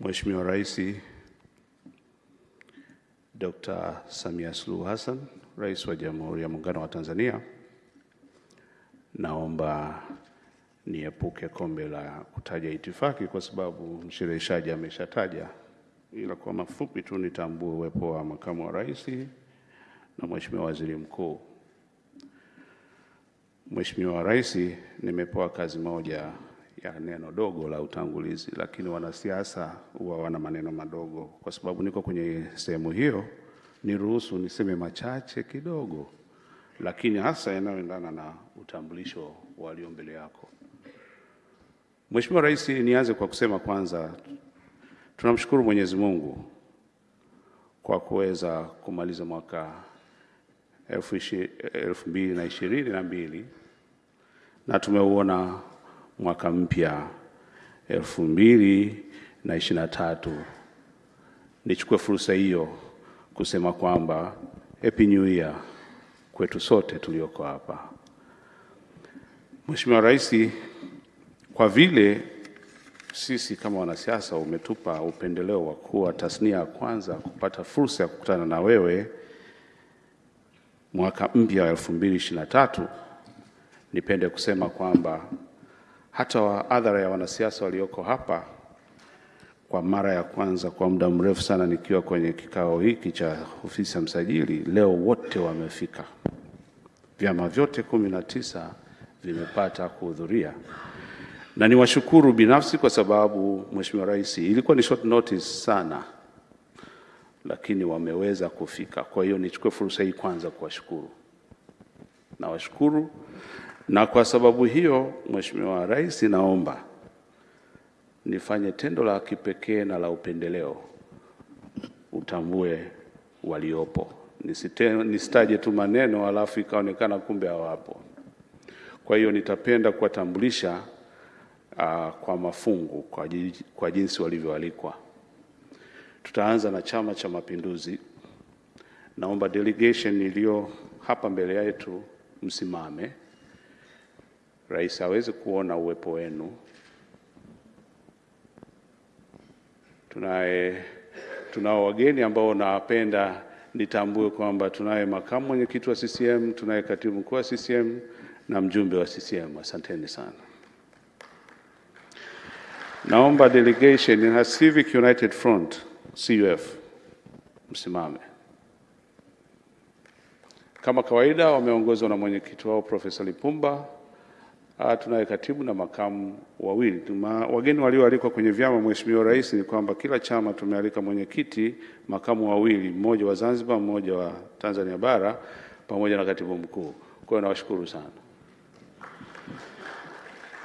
Mheshimiwa Rais Dr. Samia Suluhu Hassan, Rais wa Jamhuri ya Muungano wa Tanzania, naomba niepuke kombe la kutaja itifaki kwa sababu mshereheshaji ameshataja, ila kwa mafupi tu nitambue uwepo wa makamu wa rais na Mheshimiwa Waziri Mkuu. Mheshimiwa Rais, nimepewa kazi moja ya neno dogo la utangulizi, lakini wanasiasa huwa wana maneno madogo. Kwa sababu niko kwenye sehemu hiyo, niruhusu niseme machache kidogo, lakini hasa yanayoendana na utambulisho walio mbele yako. Mheshimiwa Rais, nianze kwa kusema kwanza, tunamshukuru Mwenyezi Mungu kwa kuweza kumaliza mwaka elfu mbili na ishirini na mbili na tumeuona mwaka mpya elfu mbili na ishirini na tatu. Nichukue fursa hiyo kusema kwamba Happy New Year kwetu sote tulioko hapa. Mheshimiwa Rais, kwa vile sisi kama wanasiasa umetupa upendeleo wa kuwa tasnia ya kwanza kupata fursa ya kukutana na wewe mwaka mpya wa elfu mbili ishirini na tatu, nipende kusema kwamba hata wa adhara ya wanasiasa walioko hapa, kwa mara ya kwanza kwa muda mrefu sana nikiwa kwenye kikao hiki cha ofisi ya msajili, leo wote wamefika. Vyama vyote kumi na tisa vimepata kuhudhuria na niwashukuru binafsi kwa sababu Mheshimiwa Rais, ilikuwa ni short notice sana, lakini wameweza kufika. Kwa hiyo nichukue fursa hii kwanza kuwashukuru, nawashukuru na kwa sababu hiyo, Mheshimiwa Rais, naomba nifanye tendo la kipekee na la upendeleo, utambue waliopo, nisitaje tu maneno alafu ikaonekana kumbe hawapo. Kwa hiyo nitapenda kuwatambulisha uh, kwa mafungu kwa, kwa jinsi walivyoalikwa. Tutaanza na Chama cha Mapinduzi. Naomba delegation iliyo hapa mbele yetu msimame. Rais hawezi kuona uwepo wenu. Tunaye tunao wageni ambao nawapenda nitambue kwamba tunaye makamu mwenyekiti wa CCM, tunaye katibu mkuu wa CCM na mjumbe wa CCM. Asanteni sana. Naomba delegation ya Civic United Front CUF msimame. Kama kawaida wameongozwa na mwenyekiti wao Profesa Lipumba. Ah, tunaye katibu na makamu wawili. Tuma, wageni walioalikwa kwenye vyama, Mheshimiwa Rais, ni kwamba kila chama tumealika mwenyekiti, makamu wawili, mmoja wa Zanzibar, mmoja wa Tanzania bara pamoja na katibu mkuu. Kwa hiyo nawashukuru sana.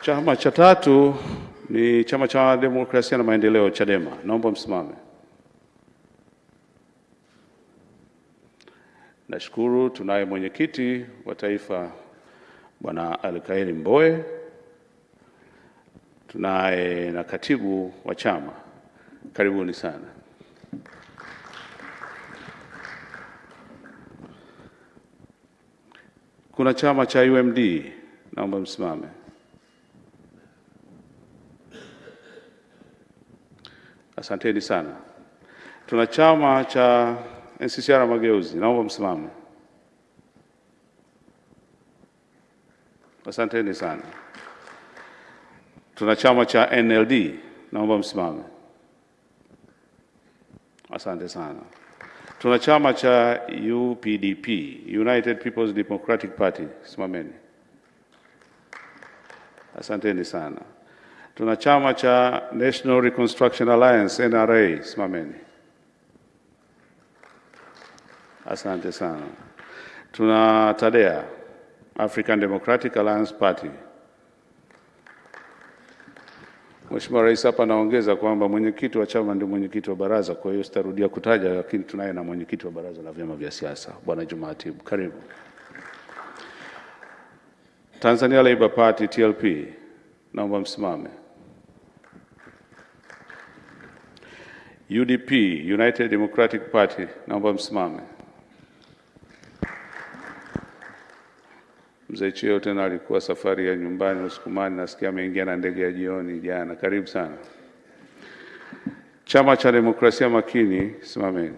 Chama cha tatu ni Chama cha Demokrasia na Maendeleo, Chadema. Naomba msimame. Nashukuru. Tunaye mwenyekiti wa taifa Bwana Alkaeli Mboe, tunaye na katibu wa chama. Karibuni sana. Kuna chama cha UMD, naomba msimame. Asanteni sana. Tuna chama cha NCCR Mageuzi, naomba msimame. Asanteni sana. Tuna chama cha NLD, naomba msimame. Asante sana. Tuna chama cha UPDP, United People's Democratic Party, simameni. Asanteni sana. Tuna chama cha National Reconstruction Alliance, NRA, simameni. Asante sana. Tuna TADEA, African Democratic Alliance Party. Mheshimiwa Rais, hapa anaongeza kwamba mwenyekiti wa chama ndio mwenyekiti wa baraza, kwa hiyo sitarudia kutaja, lakini tunaye na mwenyekiti wa baraza la vyama vya siasa Bwana Juma Atibu, karibu. Tanzania Labour Party TLP, naomba msimame. UDP United Democratic Party, naomba msimame. Mzee Chio tena alikuwa safari ya nyumbani Usukumani, nasikia ameingia na ndege ya jioni jana. Karibu sana. Chama cha Demokrasia Makini, simameni.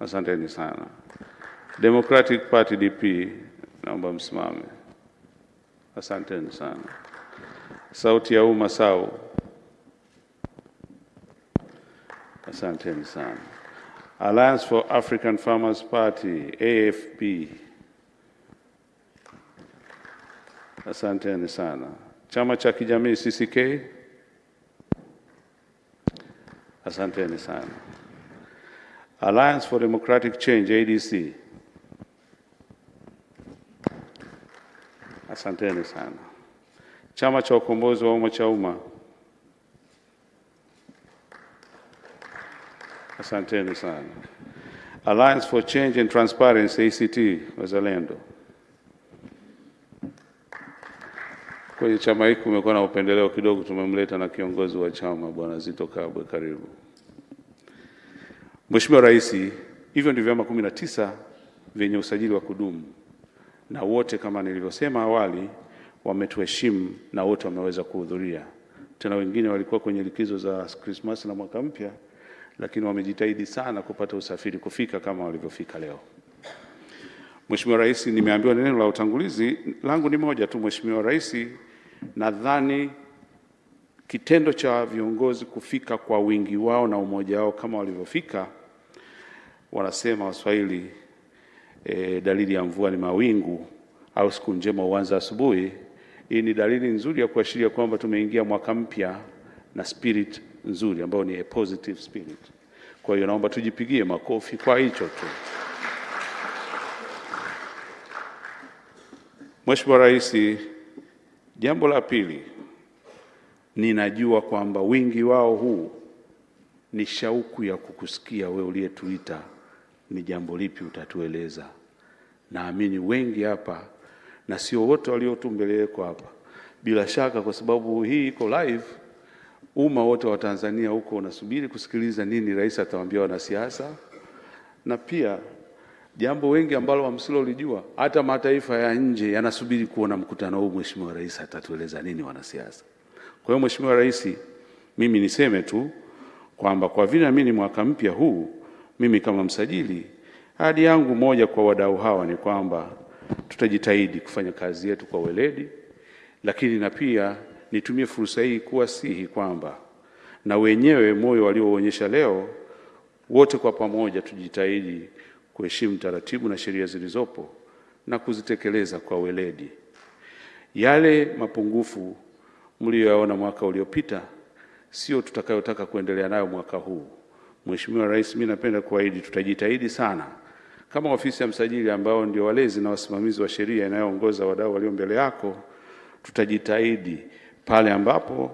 Asanteni sana. Democratic Party DP, naomba msimame. Asanteni sana. Sauti ya Umma SAU, asanteni sana. Alliance for African Farmers Party AFP, asanteni sana. Chama cha kijamii CCK, asanteni sana. Alliance for Democratic Change ADC, asanteni sana. Chama cha ukombozi wa umma cha umma, asanteni sana. Alliance for Change and Transparency ACT Wazalendo. Kwenye chama hiki kumekuwa na upendeleo kidogo, tumemleta na kiongozi wa chama Bwana Zito Kabwe, karibu. Mheshimiwa Rais, hivyo ndio vyama kumi na tisa vyenye usajili wa kudumu na wote kama nilivyosema awali wametuheshimu na wote wameweza kuhudhuria. Tena wengine walikuwa kwenye likizo za Krismasi na mwaka mpya, lakini wamejitahidi sana kupata usafiri kufika kama walivyofika leo. Mheshimiwa Rais, nimeambiwa neno la utangulizi langu ni moja tu. Mheshimiwa Rais, nadhani kitendo cha viongozi kufika kwa wingi wao na umoja wao kama walivyofika, wanasema Waswahili e, dalili ya mvua ni mawingu au siku njema huanza asubuhi. Hii ni dalili nzuri ya kuashiria kwamba tumeingia mwaka mpya na spirit nzuri ambayo ni a positive spirit. Kwa hiyo naomba tujipigie makofi kwa hicho tu. Mheshimiwa Rais, jambo la pili, ninajua kwamba wingi wao huu ni shauku ya kukusikia wewe uliyetuita ni jambo lipi utatueleza. Naamini wengi hapa na sio wote waliotu mbele yako hapa, bila shaka, kwa sababu hii iko live, umma wote wa Tanzania huko unasubiri kusikiliza nini rais atawaambia wanasiasa, na pia jambo wengi ambalo hamsilolijua, hata mataifa ya nje yanasubiri kuona mkutano huu, Mheshimiwa Rais atatueleza nini wanasiasa. Kwa hiyo Mheshimiwa Rais, mimi niseme tu kwamba kwa vile mimi ni mwaka mpya huu, mimi kama msajili, hadi yangu moja kwa wadau hawa ni kwamba tutajitahidi kufanya kazi yetu kwa weledi, lakini na pia nitumie fursa hii kuwasihi kwamba na wenyewe moyo walioonyesha leo, wote kwa pamoja tujitahidi kuheshimu taratibu na sheria zilizopo na kuzitekeleza kwa weledi. Yale mapungufu mliyoyaona mwaka uliopita sio tutakayotaka kuendelea nayo mwaka huu. Mheshimiwa Rais, mimi napenda kuahidi tutajitahidi sana kama ofisi ya msajili ambao ndio walezi na wasimamizi wa sheria inayoongoza wadau walio mbele yako, tutajitahidi pale ambapo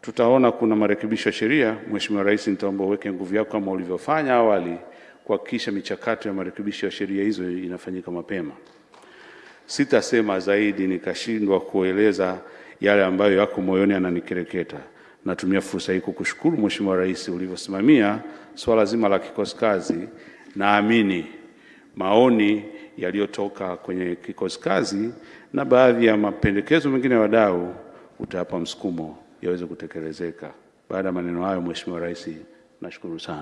tutaona kuna marekebisho ya sheria. Mheshimiwa Rais, nitaomba uweke nguvu yako kama ulivyofanya awali kuhakikisha michakato ya marekebisho ya sheria hizo inafanyika mapema. Sitasema zaidi nikashindwa kueleza yale ambayo yako moyoni ananikereketa Natumia fursa hii kukushukuru Mheshimiwa Rais ulivyosimamia swala zima la kikosi kazi. Naamini maoni yaliyotoka kwenye kikosi kazi na baadhi ya mapendekezo mengine ya wadau utayapa msukumo yaweze kutekelezeka. Baada ya maneno hayo, Mheshimiwa Rais, nashukuru sana.